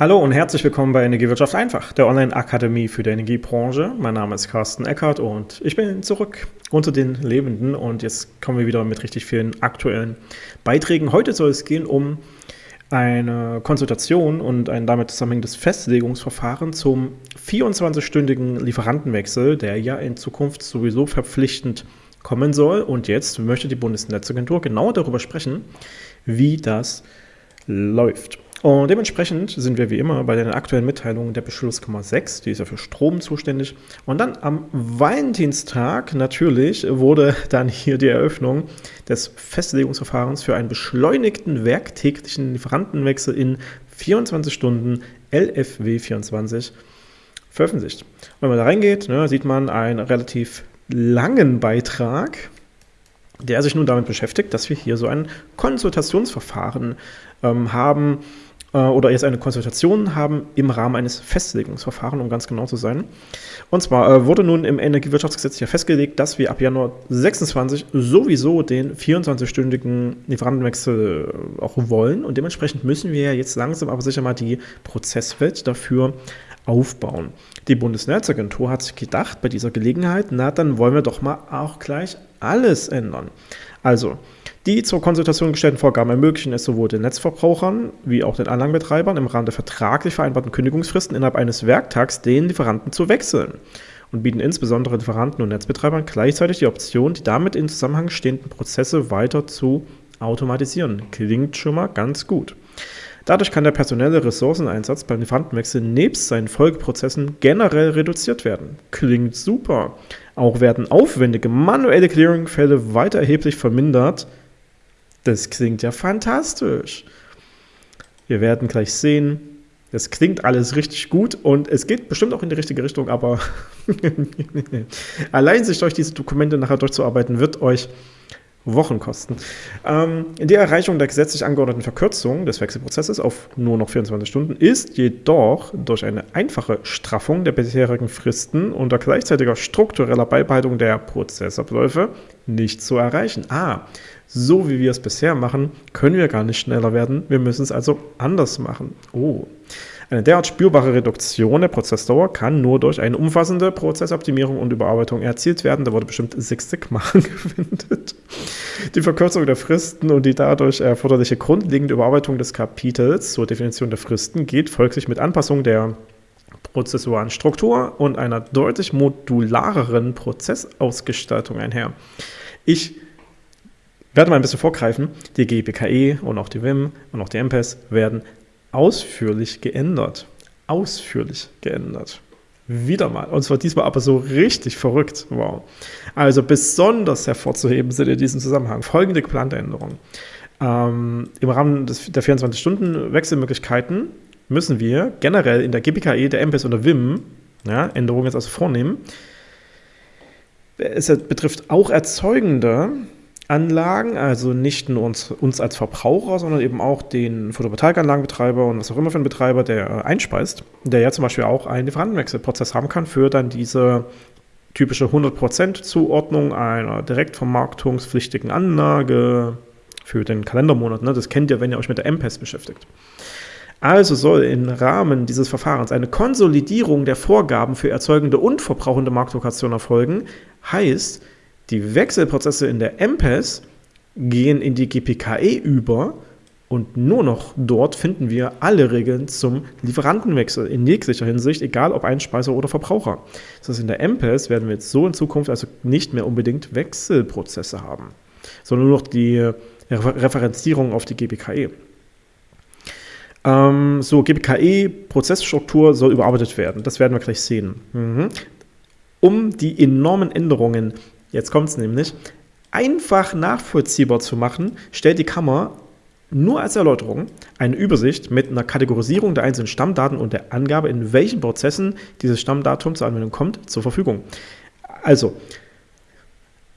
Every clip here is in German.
Hallo und herzlich willkommen bei Energiewirtschaft einfach, der Online-Akademie für die Energiebranche. Mein Name ist Carsten Eckert und ich bin zurück unter den Lebenden und jetzt kommen wir wieder mit richtig vielen aktuellen Beiträgen. Heute soll es gehen um eine Konsultation und ein damit zusammenhängendes Festlegungsverfahren zum 24-stündigen Lieferantenwechsel, der ja in Zukunft sowieso verpflichtend kommen soll. Und jetzt möchte die Bundesnetzagentur genau darüber sprechen, wie das läuft. Und dementsprechend sind wir wie immer bei den aktuellen Mitteilungen der Beschlusskammer 6, die ist ja für Strom zuständig. Und dann am Valentinstag natürlich wurde dann hier die Eröffnung des Festlegungsverfahrens für einen beschleunigten werktäglichen Lieferantenwechsel in 24 Stunden LFW 24 veröffentlicht. wenn man da reingeht, ne, sieht man einen relativ langen Beitrag, der sich nun damit beschäftigt, dass wir hier so ein Konsultationsverfahren ähm, haben, äh, oder jetzt eine Konsultation haben im Rahmen eines Festlegungsverfahrens, um ganz genau zu sein. Und zwar äh, wurde nun im Energiewirtschaftsgesetz ja festgelegt, dass wir ab Januar 26 sowieso den 24-stündigen Lieferantenwechsel äh, auch wollen und dementsprechend müssen wir ja jetzt langsam aber sicher mal die Prozesswelt dafür aufbauen. Die Bundesnetzagentur hat sich gedacht bei dieser Gelegenheit, na dann wollen wir doch mal auch gleich alles ändern. Also, die zur Konsultation gestellten Vorgaben ermöglichen es sowohl den Netzverbrauchern wie auch den Anlagenbetreibern im Rahmen der vertraglich vereinbarten Kündigungsfristen innerhalb eines Werktags den Lieferanten zu wechseln und bieten insbesondere Lieferanten und Netzbetreibern gleichzeitig die Option, die damit in Zusammenhang stehenden Prozesse weiter zu automatisieren. Klingt schon mal ganz gut. Dadurch kann der personelle Ressourceneinsatz beim Lieferantenwechsel nebst seinen Folgeprozessen generell reduziert werden. Klingt super. Auch werden aufwendige manuelle Clearing-Fälle weiter erheblich vermindert. Das klingt ja fantastisch. Wir werden gleich sehen, das klingt alles richtig gut und es geht bestimmt auch in die richtige Richtung, aber allein sich durch diese Dokumente nachher durchzuarbeiten, wird euch Wochen kosten. Ähm, die Erreichung der gesetzlich angeordneten Verkürzung des Wechselprozesses auf nur noch 24 Stunden ist jedoch durch eine einfache Straffung der bisherigen Fristen unter gleichzeitiger struktureller Beibehaltung der Prozessabläufe nicht zu erreichen. Ah, so wie wir es bisher machen, können wir gar nicht schneller werden. Wir müssen es also anders machen. Oh. Eine derart spürbare Reduktion der Prozessdauer kann nur durch eine umfassende Prozessoptimierung und Überarbeitung erzielt werden. Da wurde bestimmt Six Sigma angewendet. Die Verkürzung der Fristen und die dadurch erforderliche grundlegende Überarbeitung des Kapitels zur Definition der Fristen geht folglich mit Anpassung der prozessualen Struktur und einer deutlich modulareren Prozessausgestaltung einher. Ich werde mal ein bisschen vorgreifen. Die GPKE und auch die WIM und auch die MPES werden ausführlich geändert. Ausführlich geändert. Wieder mal. Und zwar diesmal aber so richtig verrückt. Wow. Also besonders hervorzuheben sind in diesem Zusammenhang folgende geplante Änderungen. Ähm, Im Rahmen des, der 24-Stunden-Wechselmöglichkeiten müssen wir generell in der GPKE, der MPES und der WIM ja, Änderungen jetzt also vornehmen. Es betrifft auch Erzeugende, Anlagen, also nicht nur uns, uns als Verbraucher, sondern eben auch den Photovoltaikanlagenbetreiber und was auch immer für einen Betreiber, der äh, einspeist, der ja zum Beispiel auch einen Lieferantenwechselprozess haben kann für dann diese typische 100% Zuordnung einer direktvermarktungspflichtigen Anlage für den Kalendermonat. Ne? Das kennt ihr, wenn ihr euch mit der MPES beschäftigt. Also soll im Rahmen dieses Verfahrens eine Konsolidierung der Vorgaben für erzeugende und verbrauchende Marktlokation erfolgen. Heißt, die Wechselprozesse in der MPES gehen in die GPKE über und nur noch dort finden wir alle Regeln zum Lieferantenwechsel in jeglicher Hinsicht, egal ob Einspeiser oder Verbraucher. Das heißt, in der MPES werden wir jetzt so in Zukunft also nicht mehr unbedingt Wechselprozesse haben, sondern nur noch die Referenzierung auf die GPKE. Ähm, so, GPKE-Prozessstruktur soll überarbeitet werden. Das werden wir gleich sehen. Mhm. Um die enormen Änderungen Jetzt kommt es nämlich. Einfach nachvollziehbar zu machen, stellt die Kammer nur als Erläuterung eine Übersicht mit einer Kategorisierung der einzelnen Stammdaten und der Angabe, in welchen Prozessen dieses Stammdatum zur Anwendung kommt, zur Verfügung. Also,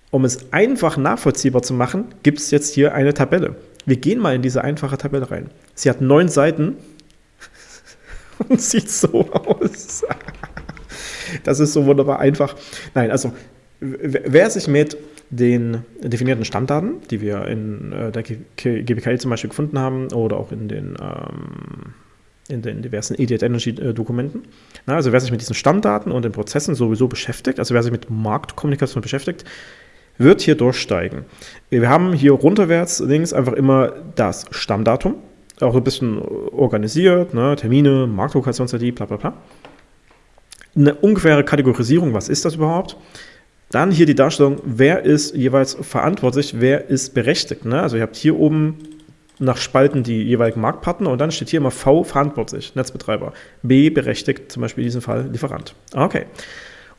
um es einfach nachvollziehbar zu machen, gibt es jetzt hier eine Tabelle. Wir gehen mal in diese einfache Tabelle rein. Sie hat neun Seiten und sieht so aus. Das ist so wunderbar einfach. Nein, also Wer sich mit den definierten Stammdaten, die wir in äh, der GPKI zum Beispiel gefunden haben oder auch in den, ähm, in den diversen Idiot Energy Dokumenten. also wer sich mit diesen Stammdaten und den Prozessen sowieso beschäftigt, also wer sich mit Marktkommunikation beschäftigt, wird hier durchsteigen. Wir haben hier runterwärts links einfach immer das Stammdatum, auch ein bisschen organisiert, ne, Termine, Marktlokation-ID, bla bla bla. Eine ungefähre Kategorisierung, was ist das überhaupt? Dann hier die Darstellung, wer ist jeweils verantwortlich, wer ist berechtigt. Ne? Also ihr habt hier oben nach Spalten die jeweiligen Marktpartner und dann steht hier immer V verantwortlich, Netzbetreiber. B berechtigt, zum Beispiel in diesem Fall Lieferant. Okay.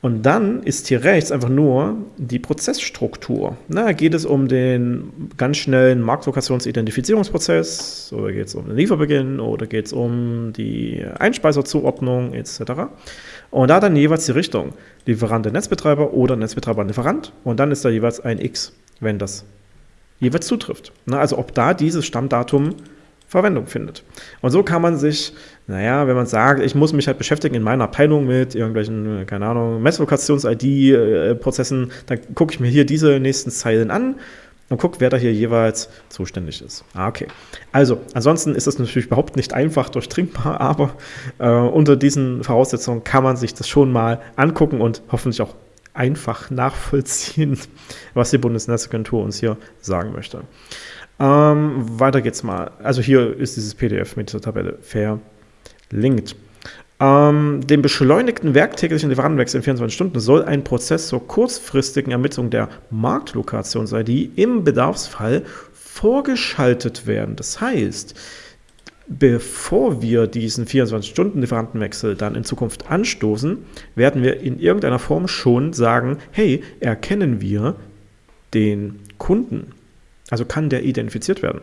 Und dann ist hier rechts einfach nur die Prozessstruktur. Da geht es um den ganz schnellen Marktlokationsidentifizierungsprozess oder geht es um den Lieferbeginn oder geht es um die Einspeiserzuordnung etc. Und da dann jeweils die Richtung Lieferant Netzbetreiber oder Netzbetreiber Lieferant und dann ist da jeweils ein X, wenn das jeweils zutrifft. Also ob da dieses Stammdatum Verwendung findet. Und so kann man sich, naja, wenn man sagt, ich muss mich halt beschäftigen in meiner Abteilung mit irgendwelchen, keine Ahnung, Messlokations-ID-Prozessen, dann gucke ich mir hier diese nächsten Zeilen an und gucke, wer da hier jeweils zuständig ist. Ah, okay. Also, ansonsten ist das natürlich überhaupt nicht einfach durchdringbar, aber äh, unter diesen Voraussetzungen kann man sich das schon mal angucken und hoffentlich auch einfach nachvollziehen, was die Bundesnetzagentur uns hier sagen möchte. Ähm, weiter geht's mal. Also hier ist dieses PDF mit dieser Tabelle verlinkt. Ähm, dem beschleunigten werktäglichen Lieferantenwechsel in 24 Stunden soll ein Prozess zur kurzfristigen Ermittlung der Marktlokations-ID im Bedarfsfall vorgeschaltet werden. Das heißt, bevor wir diesen 24-Stunden-Lieferantenwechsel dann in Zukunft anstoßen, werden wir in irgendeiner Form schon sagen, hey, erkennen wir den Kunden also kann der identifiziert werden.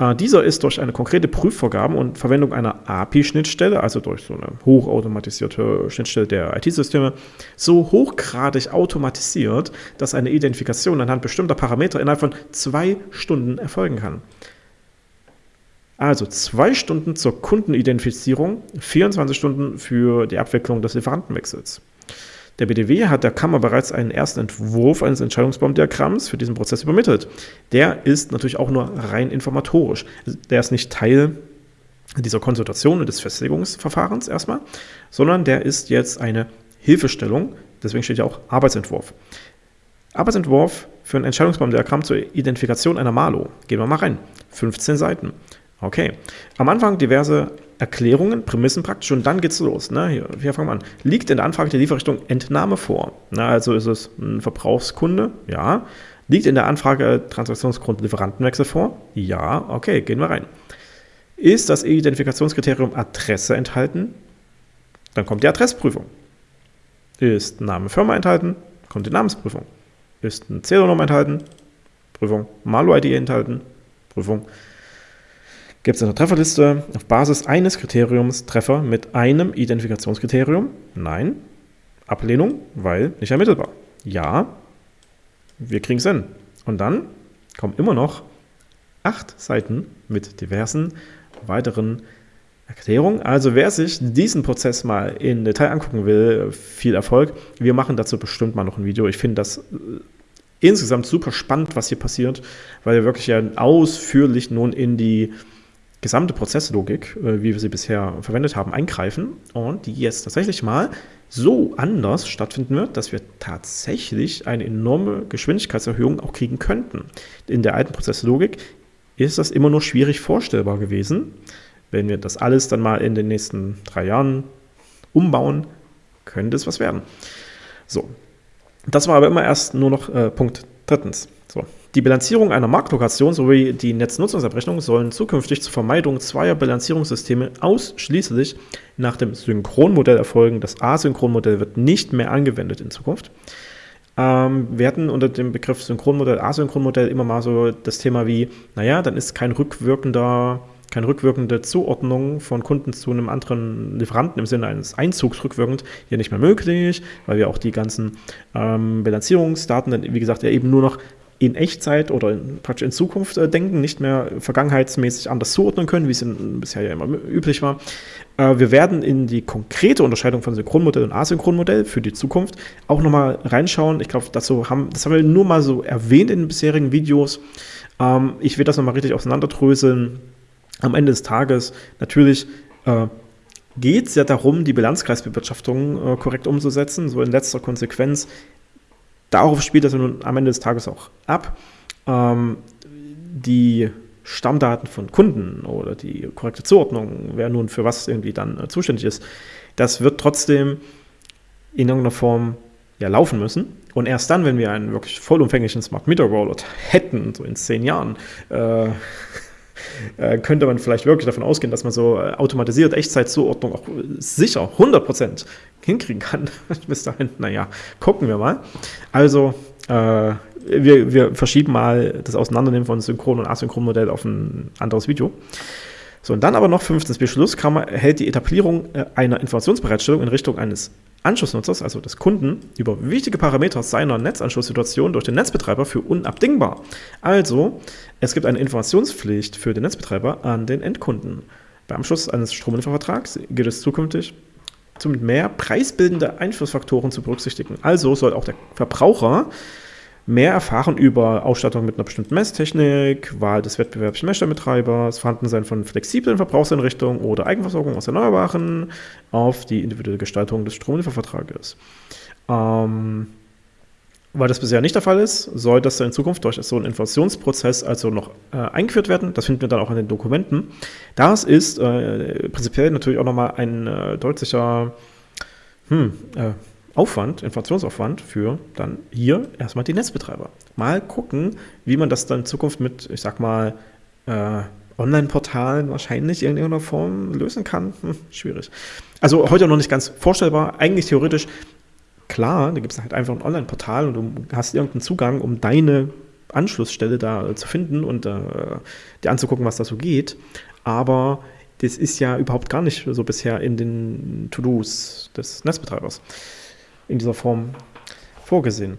Äh, dieser ist durch eine konkrete Prüfvorgabe und Verwendung einer API-Schnittstelle, also durch so eine hochautomatisierte Schnittstelle der IT-Systeme, so hochgradig automatisiert, dass eine Identifikation anhand bestimmter Parameter innerhalb von zwei Stunden erfolgen kann. Also zwei Stunden zur Kundenidentifizierung, 24 Stunden für die Abwicklung des Lieferantenwechsels. Der BDW hat der Kammer bereits einen ersten Entwurf eines Entscheidungsbaumdiagramms für diesen Prozess übermittelt. Der ist natürlich auch nur rein informatorisch. Der ist nicht Teil dieser Konsultation und des Festlegungsverfahrens erstmal, sondern der ist jetzt eine Hilfestellung, deswegen steht ja auch Arbeitsentwurf. Arbeitsentwurf für ein Entscheidungsbaumdiagramm zur Identifikation einer Malo. Gehen wir mal rein. 15 Seiten. Okay. Am Anfang diverse Erklärungen, Prämissen praktisch und dann geht's los. Ne? Hier, hier fangen wir an. Liegt in der Anfrage der Lieferrichtung Entnahme vor? Na, also ist es ein Verbrauchskunde? Ja. Liegt in der Anfrage Transaktionsgrund Lieferantenwechsel vor? Ja. Okay, gehen wir rein. Ist das Identifikationskriterium Adresse enthalten? Dann kommt die Adressprüfung. Ist Name Firma enthalten? Kommt die Namensprüfung. Ist ein Zählernummer enthalten? Prüfung. Malo-ID enthalten? Prüfung gibt es eine Trefferliste auf Basis eines Kriteriums Treffer mit einem Identifikationskriterium? Nein. Ablehnung, weil nicht ermittelbar. Ja, wir kriegen es hin. Und dann kommen immer noch acht Seiten mit diversen weiteren Erklärungen. Also wer sich diesen Prozess mal in Detail angucken will, viel Erfolg. Wir machen dazu bestimmt mal noch ein Video. Ich finde das äh, insgesamt super spannend, was hier passiert, weil wir wirklich ja ausführlich nun in die gesamte Prozesslogik, äh, wie wir sie bisher verwendet haben, eingreifen und die jetzt tatsächlich mal so anders stattfinden wird, dass wir tatsächlich eine enorme Geschwindigkeitserhöhung auch kriegen könnten. In der alten Prozesslogik ist das immer nur schwierig vorstellbar gewesen. Wenn wir das alles dann mal in den nächsten drei Jahren umbauen, könnte es was werden. So, das war aber immer erst nur noch äh, Punkt drittens. So, die Bilanzierung einer Marktlokation sowie die Netznutzungsabrechnung sollen zukünftig zur Vermeidung zweier Bilanzierungssysteme ausschließlich nach dem Synchronmodell erfolgen. Das Asynchronmodell wird nicht mehr angewendet in Zukunft. Ähm, wir hatten unter dem Begriff Synchronmodell, Asynchronmodell immer mal so das Thema wie, naja, dann ist kein rückwirkender keine rückwirkende Zuordnung von Kunden zu einem anderen Lieferanten im Sinne eines Einzugs rückwirkend hier nicht mehr möglich, weil wir auch die ganzen ähm, Bilanzierungsdaten dann, wie gesagt, ja eben nur noch in Echtzeit oder in, praktisch in Zukunft äh, denken, nicht mehr vergangenheitsmäßig anders zuordnen können, wie es in, bisher ja immer üblich war. Äh, wir werden in die konkrete Unterscheidung von Synchronmodell und Asynchronmodell für die Zukunft auch nochmal reinschauen. Ich glaube, dazu haben, das haben wir nur mal so erwähnt in den bisherigen Videos. Ähm, ich will das nochmal richtig auseinanderdröseln. Am Ende des Tages natürlich äh, geht es ja darum, die Bilanzkreisbewirtschaftung äh, korrekt umzusetzen. So in letzter Konsequenz, darauf spielt das nun am Ende des Tages auch ab. Ähm, die Stammdaten von Kunden oder die korrekte Zuordnung, wer nun für was irgendwie dann äh, zuständig ist, das wird trotzdem in irgendeiner Form ja laufen müssen. Und erst dann, wenn wir einen wirklich vollumfänglichen Smart Meter Rollout hätten, so in zehn Jahren, äh, äh, könnte man vielleicht wirklich davon ausgehen, dass man so äh, automatisiert Echtzeitzuordnung auch sicher 100% hinkriegen kann. Bis dahin, naja, gucken wir mal. Also, äh, wir, wir verschieben mal das Auseinandernehmen von Synchron- und Asynchronmodell auf ein anderes Video. So, und dann aber noch fünftens Beschlusskammer hält die Etablierung äh, einer Informationsbereitstellung in Richtung eines Anschlussnutzers, also des Kunden, über wichtige Parameter seiner Netzanschlusssituation durch den Netzbetreiber für unabdingbar. Also, es gibt eine Informationspflicht für den Netzbetreiber an den Endkunden. Beim Abschluss eines Stromliefervertrags gilt es zukünftig, zum mehr preisbildende Einflussfaktoren zu berücksichtigen. Also soll auch der Verbraucher mehr erfahren über Ausstattung mit einer bestimmten Messtechnik, Wahl des wettbewerblichen Messstellenbetreibers, Vorhandensein von flexiblen Verbrauchseinrichtungen oder Eigenversorgung aus Erneuerbaren auf die individuelle Gestaltung des Stromliefervertrages. Ähm, weil das bisher nicht der Fall ist, soll das in Zukunft durch so einen Inflationsprozess also noch äh, eingeführt werden. Das finden wir dann auch in den Dokumenten. Das ist äh, prinzipiell natürlich auch nochmal ein äh, deutlicher hm, äh, Aufwand, Informationsaufwand für dann hier erstmal die Netzbetreiber. Mal gucken, wie man das dann in Zukunft mit, ich sag mal, äh, Online-Portalen wahrscheinlich in irgendeiner Form lösen kann. Hm, schwierig. Also heute noch nicht ganz vorstellbar. Eigentlich theoretisch, klar, da gibt es halt einfach ein Online-Portal und du hast irgendeinen Zugang, um deine Anschlussstelle da äh, zu finden und äh, dir anzugucken, was da so geht. Aber das ist ja überhaupt gar nicht so bisher in den To-Dos des Netzbetreibers in dieser Form vorgesehen.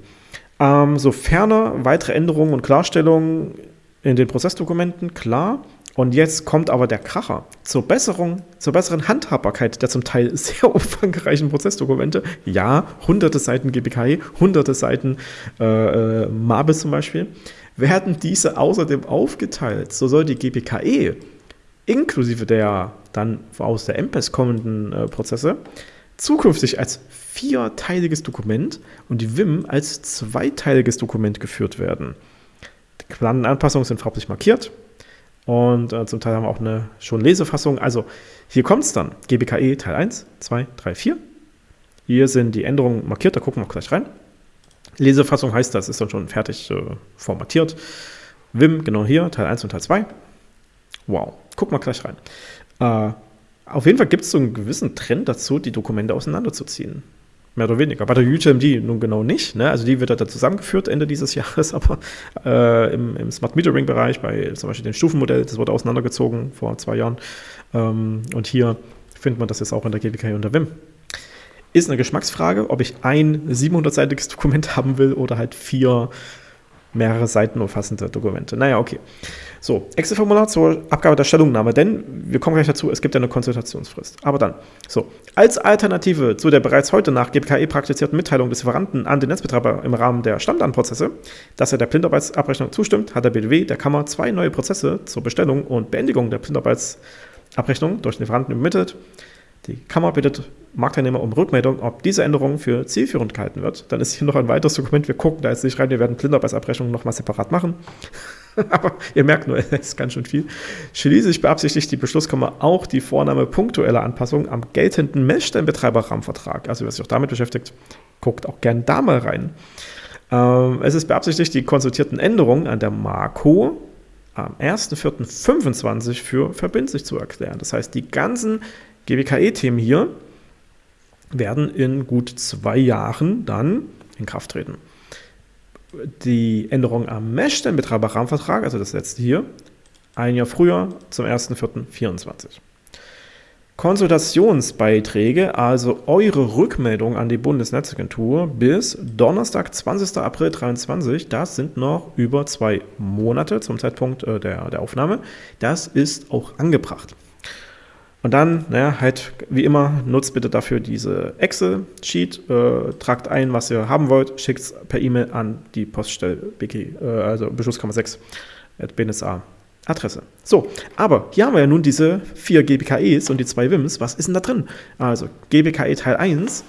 Ähm, sofern weitere Änderungen und Klarstellungen in den Prozessdokumenten, klar. Und jetzt kommt aber der Kracher. Zur, Besserung, zur besseren Handhabbarkeit der zum Teil sehr umfangreichen Prozessdokumente, ja, hunderte Seiten GBKI, hunderte Seiten äh, äh, MABIS zum Beispiel, werden diese außerdem aufgeteilt. So soll die GBKE inklusive der dann aus der MPES kommenden äh, Prozesse zukünftig als vierteiliges Dokument und die WIM als zweiteiliges Dokument geführt werden. Die geplanten Anpassungen sind farblich markiert und äh, zum Teil haben wir auch eine schon Lesefassung. Also hier kommt es dann. GBKE Teil 1, 2, 3, 4. Hier sind die Änderungen markiert, da gucken wir gleich rein. Lesefassung heißt, das ist dann schon fertig äh, formatiert. WIM, genau hier, Teil 1 und Teil 2. Wow, gucken wir gleich rein. Äh, auf jeden Fall gibt es so einen gewissen Trend dazu, die Dokumente auseinanderzuziehen. Mehr oder weniger. Bei der UTMD nun genau nicht. Ne? Also die wird da zusammengeführt Ende dieses Jahres, aber äh, im, im, Smart Metering-Bereich, bei zum Beispiel dem Stufenmodell, das wurde auseinandergezogen vor zwei Jahren. Ähm, und hier findet man das jetzt auch in der GWK und der WIM. Ist eine Geschmacksfrage, ob ich ein 700-seitiges Dokument haben will oder halt vier mehrere Seiten umfassende Dokumente. Naja, okay. So, Excel-Formular zur Abgabe der Stellungnahme, denn wir kommen gleich dazu, es gibt ja eine Konsultationsfrist. Aber dann, so, als Alternative zu der bereits heute nach GPKE praktizierten Mitteilung des Lieferanten an den Netzbetreiber im Rahmen der Stammdatenprozesse, dass er der Blindarbeitsabrechnung zustimmt, hat der BDW der Kammer zwei neue Prozesse zur Bestellung und Beendigung der Blindarbeitsabrechnung durch den Lieferanten übermittelt. Die Kammer bittet Marktteilnehmer um Rückmeldung, ob diese Änderung für zielführend gehalten wird. Dann ist hier noch ein weiteres Dokument. Wir gucken da jetzt nicht rein. Wir werden Blindarbeitsabrechnungen nochmal separat machen. Aber ihr merkt nur, es ist ganz schön viel. Schließlich beabsichtigt die Beschlusskammer auch die Vornahme punktueller Anpassungen am geltenden Messstellenbetreiberrahmenvertrag. Also wer sich auch damit beschäftigt, guckt auch gern da mal rein. Ähm, es ist beabsichtigt, die konsultierten Änderungen an der Marco am 1.4.25 für verbindlich zu erklären. Das heißt, die ganzen GWKE-Themen hier werden in gut zwei Jahren dann in Kraft treten. Die Änderung am Messstellenbetreiber-Rahmenvertrag, also das letzte hier, ein Jahr früher zum 1.4.24. Konsultationsbeiträge, also eure Rückmeldung an die Bundesnetzagentur bis Donnerstag, 20. April 2023, das sind noch über zwei Monate zum Zeitpunkt äh, der, der Aufnahme. Das ist auch angebracht. Und dann, naja, halt wie immer, nutzt bitte dafür diese Excel-Sheet, äh, tragt ein, was ihr haben wollt, schickt es per E-Mail an die Poststelle BG, äh, also Beschlusskammer 6 at bnsa Adresse. So, aber hier haben wir ja nun diese vier GBKEs und die zwei WIMs. Was ist denn da drin? Also GBKE Teil 1,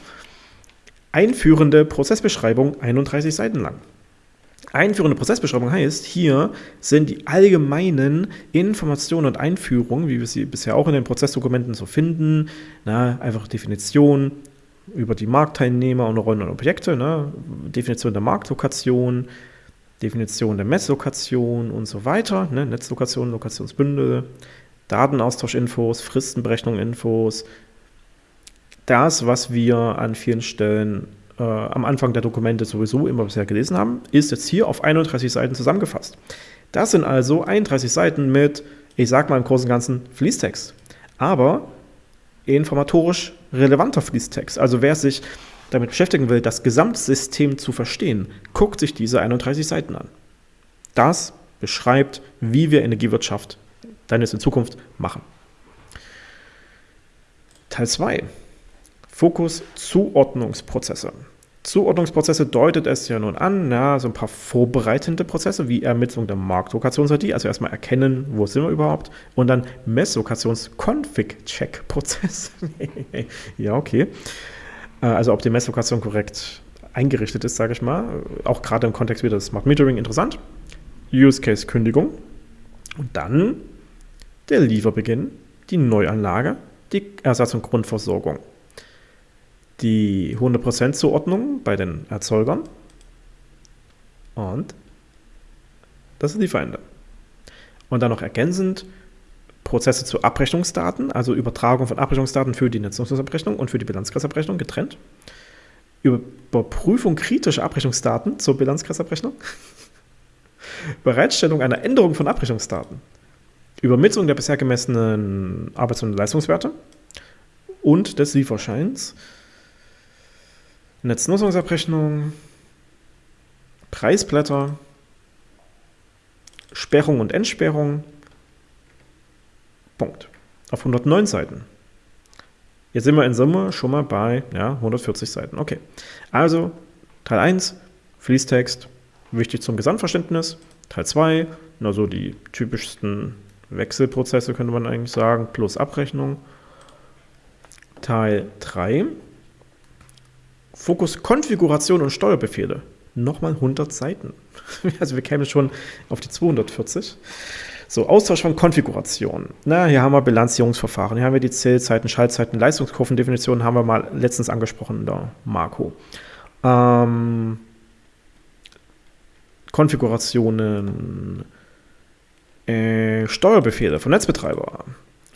einführende Prozessbeschreibung, 31 Seiten lang. Einführende Prozessbeschreibung heißt, hier sind die allgemeinen Informationen und Einführungen, wie wir sie bisher auch in den Prozessdokumenten so finden, na, einfach Definition über die Marktteilnehmer und Rollen und Objekte, ne, Definition der Marktlokation, Definition der Messlokation und so weiter, ne, Netzlokation, Lokationsbündel, Datenaustausche-Infos, Fristenberechnung-Infos, das, was wir an vielen Stellen äh, am Anfang der Dokumente sowieso immer bisher gelesen haben, ist jetzt hier auf 31 Seiten zusammengefasst. Das sind also 31 Seiten mit, ich sag mal im Großen und Ganzen, Fließtext. Aber informatorisch relevanter Fließtext. Also wer sich damit beschäftigen will, das Gesamtsystem zu verstehen, guckt sich diese 31 Seiten an. Das beschreibt, wie wir Energiewirtschaft dann jetzt in Zukunft machen. Teil 2. Fokus Zuordnungsprozesse. Zuordnungsprozesse deutet es ja nun an, na, so ein paar vorbereitende Prozesse wie Ermittlung der Marktlokations-ID, also erstmal erkennen, wo sind wir überhaupt, und dann Messlokations-Config-Check-Prozess. ja, okay. Äh, also ob die Messlokation korrekt eingerichtet ist, sage ich mal. Auch gerade im Kontext wieder des Smart Metering interessant. Use Case Kündigung. Und dann der Lieferbeginn, die Neuanlage, die Ersatz- und Grundversorgung die 100% Zuordnung bei den Erzeugern und das ist die Feinde. Und dann noch ergänzend Prozesse zu Abrechnungsdaten, also Übertragung von Abrechnungsdaten für die Netznutzungsabrechnung und für die Bilanzkreisabrechnung getrennt. Überprüfung kritischer Abrechnungsdaten zur Bilanzkreisabrechnung. Bereitstellung einer Änderung von Abrechnungsdaten. Übermittlung der bisher gemessenen Arbeits- und Leistungswerte und des Lieferscheins Netznutzungsabrechnung, Preisblätter, Sperrung und Entsperrung. Punkt. Auf 109 Seiten. Jetzt sind wir in Summe schon mal bei ja, 140 Seiten. Okay. Also Teil 1, Fließtext, wichtig zum Gesamtverständnis. Teil 2, also die typischsten Wechselprozesse könnte man eigentlich sagen, plus Abrechnung. Teil 3, Fokus Konfiguration und Steuerbefehle. Nochmal 100 Seiten. Also wir kämen schon auf die 240. So, Austausch von Konfiguration. Na, hier haben wir Bilanzierungsverfahren, hier haben wir die Zählzeiten, Schaltzeiten, Leistungskurvendefinitionen haben wir mal letztens angesprochen der Marco. Ähm, Konfigurationen, äh, Steuerbefehle von Netzbetreiber,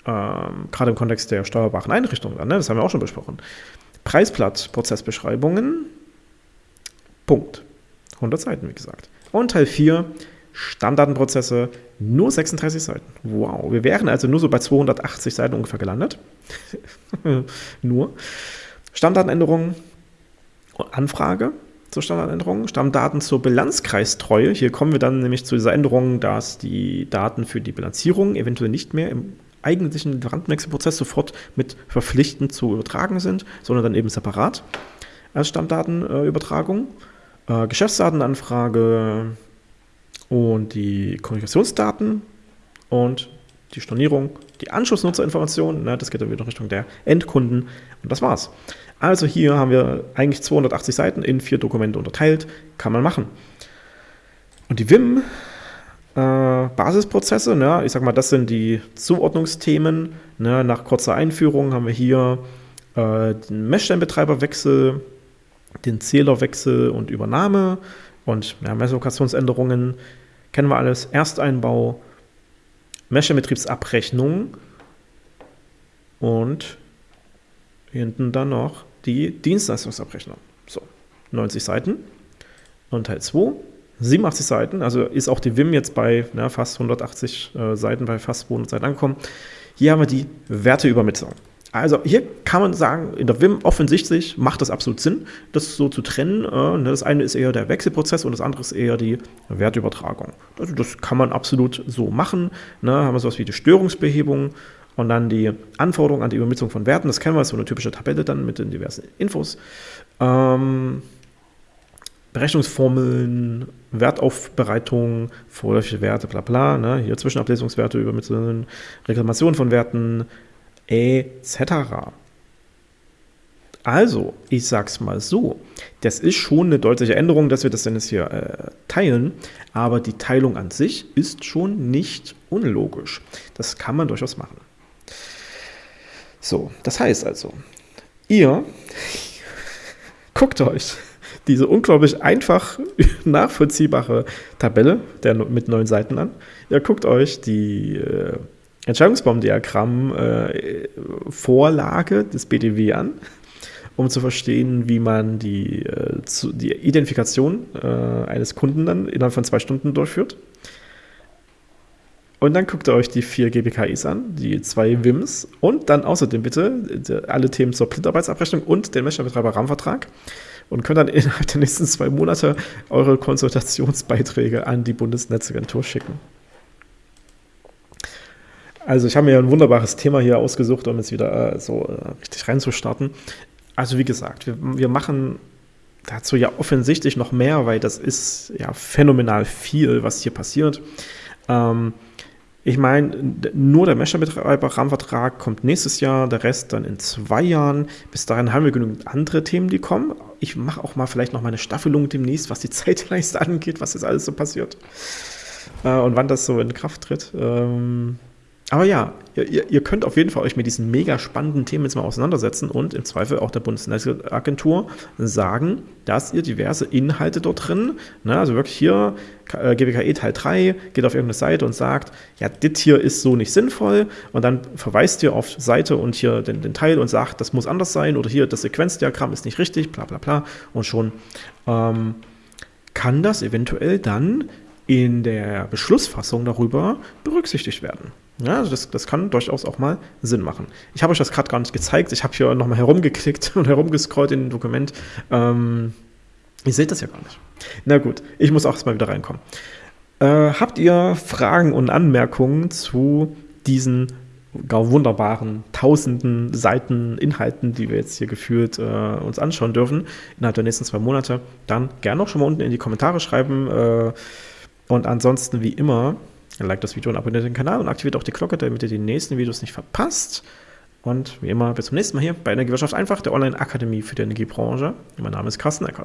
ähm, gerade im Kontext der steuerbaren Einrichtungen, ne, das haben wir auch schon besprochen. Preisblatt, Prozessbeschreibungen, Punkt. 100 Seiten, wie gesagt. Und Teil 4, Standartenprozesse, nur 36 Seiten. Wow, wir wären also nur so bei 280 Seiten ungefähr gelandet. nur. Standardänderungen, Anfrage zur Standardänderung, Stammdaten zur Bilanzkreistreue. Hier kommen wir dann nämlich zu dieser Änderung, dass die Daten für die Bilanzierung eventuell nicht mehr im eigentlichen Lieferantenwechselprozess sofort mit verpflichtend zu übertragen sind, sondern dann eben separat als Stammdatenübertragung. Äh, Geschäftsdatenanfrage und die Kommunikationsdaten und die Stornierung, die Anschlussnutzerinformationen, ne, das geht dann wieder Richtung der Endkunden und das war's. Also hier haben wir eigentlich 280 Seiten in vier Dokumente unterteilt, kann man machen. Und die WIM äh, Basisprozesse. Ne? Ich sag mal, das sind die Zuordnungsthemen. Ne? Nach kurzer Einführung haben wir hier äh, den Messstellenbetreiberwechsel, den Zählerwechsel und Übernahme und ja, Messlokationsänderungen. Kennen wir alles. Ersteinbau, Messstellenbetriebsabrechnung und hinten dann noch die Dienstleistungsabrechnung. So, 90 Seiten. Und Teil 2 87 Seiten, also ist auch die WIM jetzt bei na, fast 180 äh, Seiten, bei fast 200 Seiten angekommen. Hier haben wir die Werteübermittlung. Also hier kann man sagen, in der WIM offensichtlich macht das absolut Sinn, das so zu trennen. Äh, ne, das eine ist eher der Wechselprozess und das andere ist eher die Wertübertragung. Also das kann man absolut so machen. Ne, haben wir sowas wie die Störungsbehebung und dann die Anforderung an die Übermittlung von Werten. Das kennen wir, so eine typische Tabelle dann mit den diversen Infos. Ähm, Berechnungsformeln, Wertaufbereitung, vorläufige Werte, bla bla, ne? hier Zwischenablesungswerte übermitteln, Reklamation von Werten, etc. Also, ich sag's mal so, das ist schon eine deutliche Änderung, dass wir das dann jetzt hier äh, teilen, aber die Teilung an sich ist schon nicht unlogisch. Das kann man durchaus machen. So, das heißt also, ihr guckt euch diese unglaublich einfach nachvollziehbare Tabelle der, mit neun Seiten an. Ihr guckt euch die äh, Entscheidungsbaumdiagramm-Vorlage äh, des BDW an, um zu verstehen, wie man die, äh, zu, die Identifikation äh, eines Kunden dann innerhalb von zwei Stunden durchführt. Und dann guckt ihr euch die vier GBKIs an, die zwei WIMs und dann außerdem bitte alle Themen zur Blindarbeitsabrechnung und den Messstellenbetreiber-Rahmenvertrag und könnt dann innerhalb der nächsten zwei Monate eure Konsultationsbeiträge an die Bundesnetzagentur schicken. Also ich habe mir ein wunderbares Thema hier ausgesucht, um jetzt wieder äh, so äh, richtig reinzustarten. Also wie gesagt, wir, wir machen dazu ja offensichtlich noch mehr, weil das ist ja phänomenal viel, was hier passiert. Ähm, ich meine, nur der Mesher-Betreiber-Rahmenvertrag kommt nächstes Jahr, der Rest dann in zwei Jahren. Bis dahin haben wir genügend andere Themen, die kommen. Ich mache auch mal vielleicht noch mal eine Staffelung demnächst, was die Zeitleiste angeht, was jetzt alles so passiert äh, und wann das so in Kraft tritt. Ähm, aber ja, ihr, ihr, könnt auf jeden Fall euch mit diesen mega spannenden Themen jetzt mal auseinandersetzen und im Zweifel auch der Bundesnetzagentur sagen, dass ihr diverse Inhalte dort drin, ne, also wirklich hier äh, GBKE Teil 3, geht auf irgendeine Seite und sagt, ja, das hier ist so nicht sinnvoll und dann verweist ihr auf Seite und hier den, den Teil und sagt, das muss anders sein oder hier das Sequenzdiagramm ist nicht richtig, bla bla bla und schon ähm, kann das eventuell dann in der Beschlussfassung darüber berücksichtigt werden. Ja, also das, das kann durchaus auch mal Sinn machen. Ich habe euch das gerade gar nicht gezeigt. Ich habe hier nochmal herumgeklickt und herumgescrollt in dem Dokument. Ähm, ihr seht das ja gar nicht. Na gut, ich muss auch erstmal wieder reinkommen. Äh, habt ihr Fragen und Anmerkungen zu diesen gar wunderbaren tausenden Seiten Inhalten, die wir jetzt hier gefühlt äh, uns anschauen dürfen, innerhalb der nächsten zwei Monate, dann gerne auch schon mal unten in die Kommentare schreiben. Äh, und ansonsten, wie immer, Like das Video und abonniert den Kanal und aktiviert auch die Glocke, damit ihr die nächsten Videos nicht verpasst. Und wie immer, bis zum nächsten Mal hier bei Energiewirtschaft einfach, der Online-Akademie für die Energiebranche. Mein Name ist Carsten Eckert.